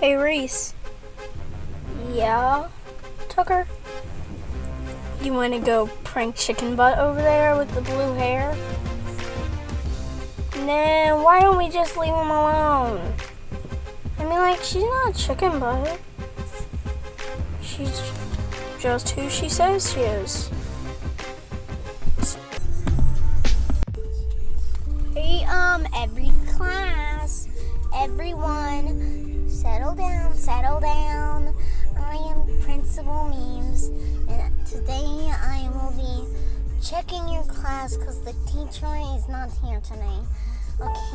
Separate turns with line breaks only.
Hey, Reese. Yeah, Tucker? You want to go prank Chicken Butt over there with the blue hair? Nah, why don't we just leave him alone? I mean, like, she's not Chicken Butt. She's just who she says she is.
Hey, um, every class, everyone, settle down, settle down. I am Principal Memes, and today I will be checking your class because the teacher is not here today. Okay?